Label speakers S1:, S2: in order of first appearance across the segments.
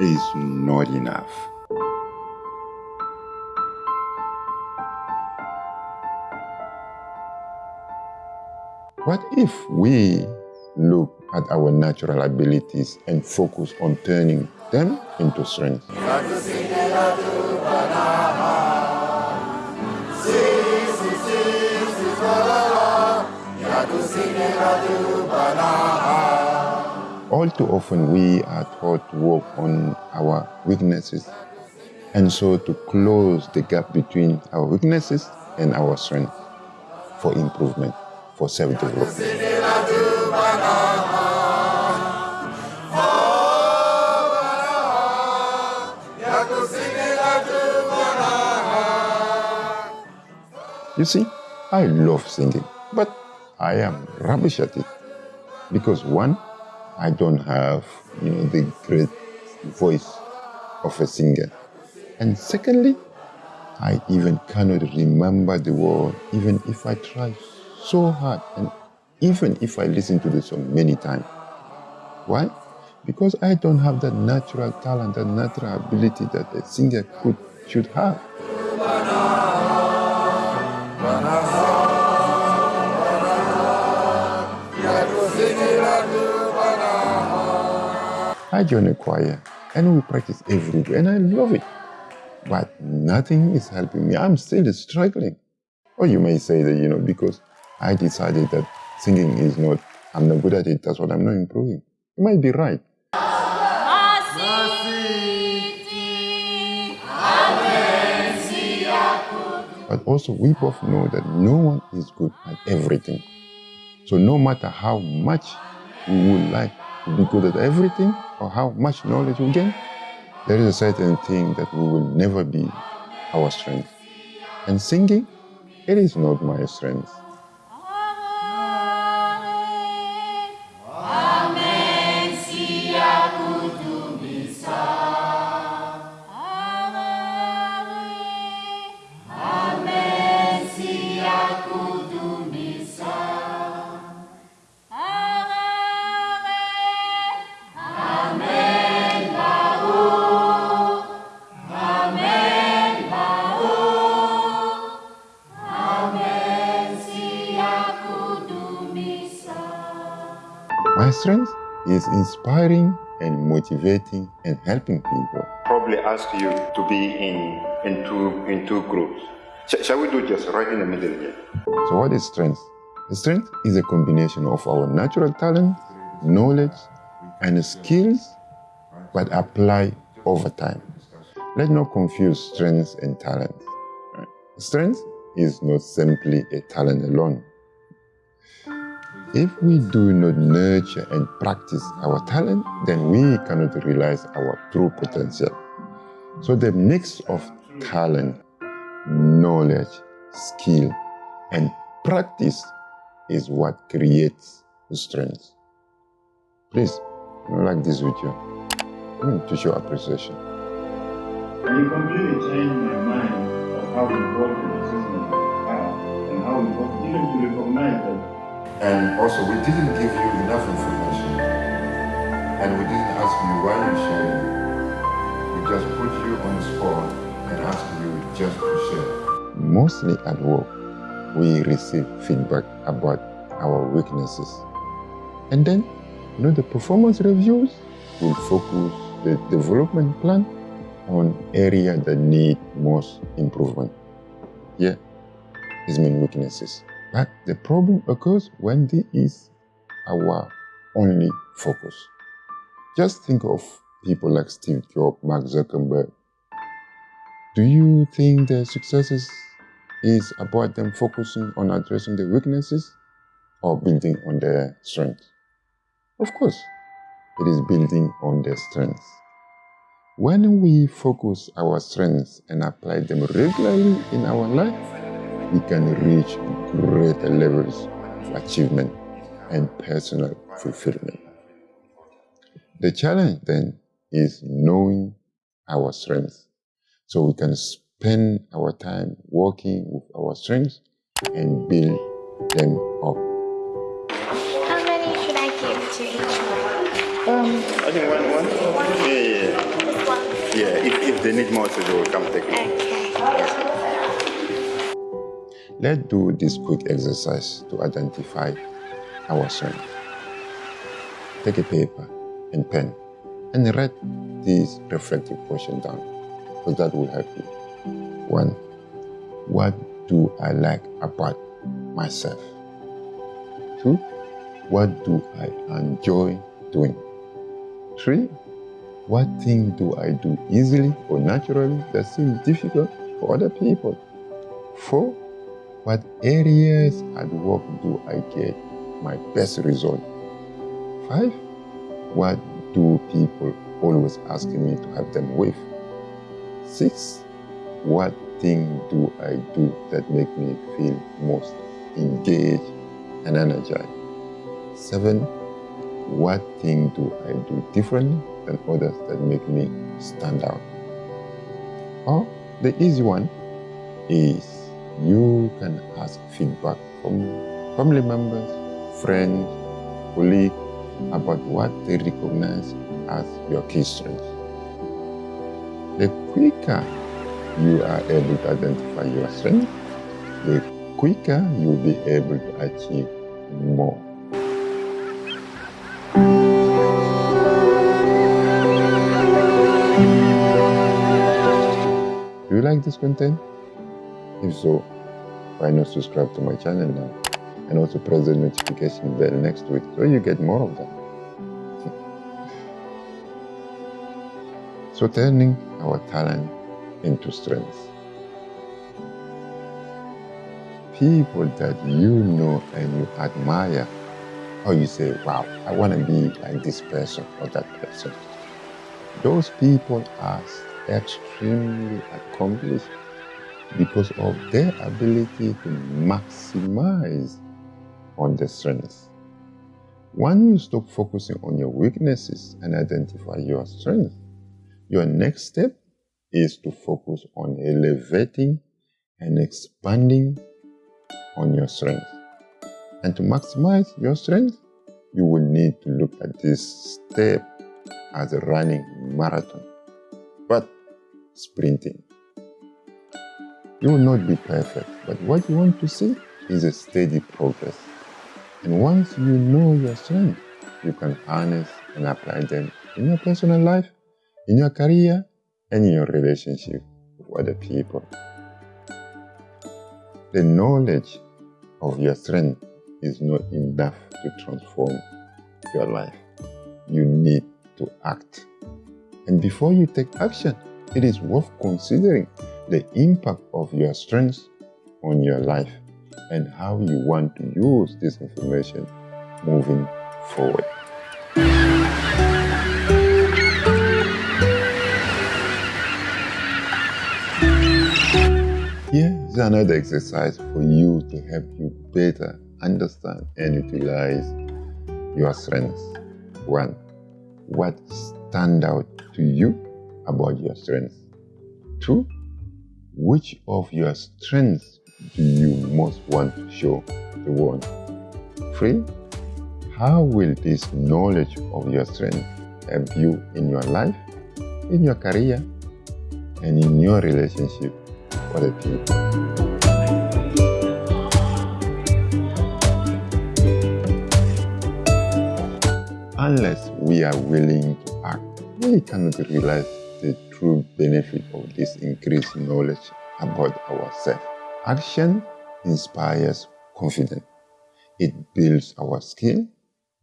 S1: is not enough. What if we look at our natural abilities and focus on turning them into strength? All too often, we are taught to work on our weaknesses, and so to close the gap between our weaknesses and our strength for improvement, for self development. You see, I love singing, but I am rubbish at it because one, I don't have, you know, the great voice of a singer. And secondly, I even cannot remember the word, even if I try so hard, and even if I listen to the song many times. Why? Because I don't have that natural talent, that natural ability that a singer could should have. I joined a choir and we practice every day and I love it. But nothing is helping me. I'm still struggling. Or you may say that, you know, because I decided that singing is not, I'm not good at it, that's what I'm not improving. You might be right. But also, we both know that no one is good at everything. So, no matter how much we would like to be good at everything or how much knowledge we gain, there is a certain thing that we will never be our strength. And singing, it is not my strength. My strength is inspiring and motivating and helping people.
S2: Probably ask you to be in, in, two, in two groups. Sh- shall we do just right in the middle here?
S1: So, what is strength? Strength is a combination of our natural talent, knowledge, and skills, but apply over time. Let's not confuse strength and talent. Strength is not simply a talent alone. If we do not nurture and practice our talent, then we cannot realize our true potential. So the mix of talent, knowledge, skill, and practice is what creates strength. Please, like this video. To show appreciation.
S3: And you completely changed my mind of how important the system are uh, and how important even to recognize that
S1: And also, we didn't give you enough information. And we didn't ask you why you sharing. We just put you on the spot and asked you just to share. Mostly at work, we receive feedback about our weaknesses. And then, you know, the performance reviews will focus the development plan on area that need most improvement. Yeah, his mean weaknesses. But the problem occurs when this is our only focus. Just think of people like Steve Jobs, Mark Zuckerberg. Do you think their successes is about them focusing on addressing their weaknesses or building on their strengths? Of course, it is building on their strengths. When we focus our strengths and apply them regularly in our life, we can reach greater levels of achievement and personal fulfillment. The challenge then is knowing our strengths so we can spend our time working with our strengths and build them up.
S4: How many should I give to each one?
S3: Um, I think one, one. Yeah, yeah.
S2: if if they need more, so they will come take more.
S1: Let's do this quick exercise to identify our. Take a paper and pen and write this reflective question down because that will help you. One, what do I like about myself? Two, what do I enjoy doing? Three, what thing do I do easily or naturally that seems difficult for other people? Four, what areas at work do I get my best result? Five, what do people always ask me to help them with? Six, what thing do I do that make me feel most engaged and energized? Seven, what thing do I do differently than others that make me stand out? Or the easy one is you can ask feedback from family members, friends, colleagues about what they recognize as your key strengths. The quicker you are able to identify your strengths, the quicker you'll be able to achieve more. Do you like this content? If so, why not subscribe to my channel now and also press the notification bell next week so you get more of them. so turning our talent into strength. People that you know and you admire, or you say, wow, I want to be like this person or that person. Those people are extremely accomplished because of their ability to maximize on their strengths. When you stop focusing on your weaknesses and identify your strengths, your next step is to focus on elevating and expanding on your strength. And to maximize your strength, you will need to look at this step as a running marathon, but sprinting. You will not be perfect, but what you want to see is a steady progress. And once you know your strength, you can harness and apply them in your personal life, in your career, and in your relationship with other people. The knowledge of your strength is not enough to transform your life. You need to act. And before you take action, it is worth considering the impact of your strengths on your life and how you want to use this information moving forward. Here is another exercise for you to help you better understand and utilize your strengths. One, what stand out to you about your strengths? Two, which of your strengths do you most want to show the world? Three, how will this knowledge of your strength help you in your life, in your career, and in your relationship with other people? Unless we are willing to act, we cannot realize the true benefit of this increased knowledge about ourselves. Action inspires confidence. It builds our skill.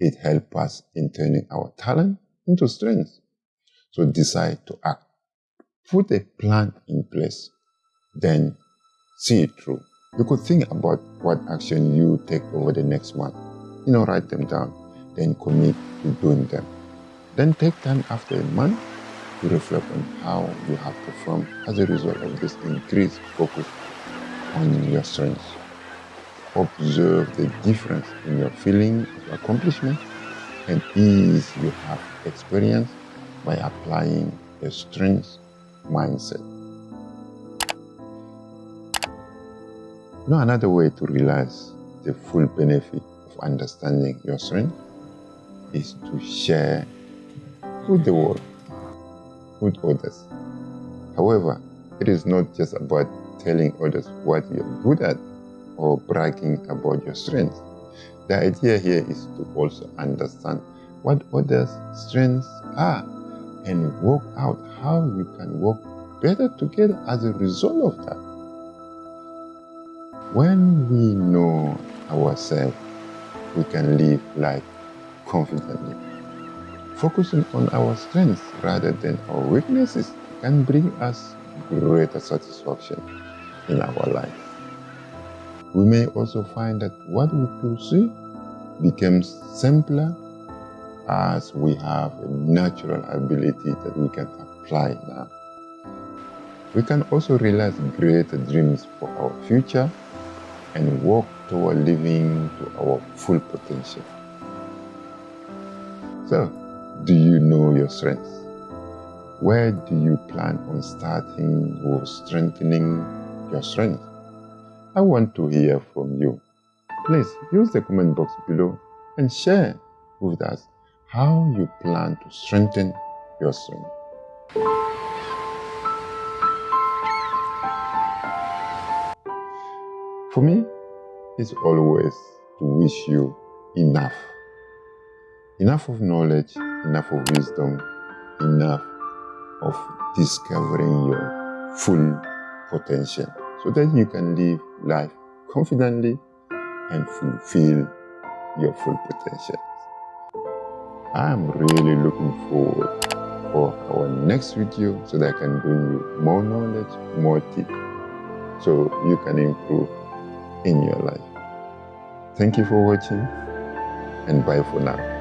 S1: It helps us in turning our talent into strength. So decide to act. Put a plan in place. Then see it through. You could think about what action you take over the next month. You know, write them down. Then commit to doing them. Then take time after a month to reflect on how you have performed as a result of this increased focus on your strengths. Observe the difference in your feeling of accomplishment and ease you have experienced by applying a strengths mindset. Know, another way to realize the full benefit of understanding your strength is to share with the world, with others. However, it is not just about telling others what you're good at or bragging about your strengths. The idea here is to also understand what others' strengths are and work out how you can work better together as a result of that. When we know ourselves, we can live life confidently. Focusing on our strengths rather than our weaknesses can bring us greater satisfaction in our life. We may also find that what we pursue becomes simpler as we have a natural ability that we can apply now. We can also realize greater dreams for our future and work toward living to our full potential. So, do you know your strengths? Where do you plan on starting or strengthening your strength? I want to hear from you. Please use the comment box below and share with us how you plan to strengthen your strength. For me, it's always to wish you enough. Enough of knowledge, enough of wisdom, enough of discovering your full potential so that you can live life confidently and fulfill your full potential. I'm really looking forward for our next video so that I can bring you more knowledge, more tips so you can improve in your life. Thank you for watching and bye for now.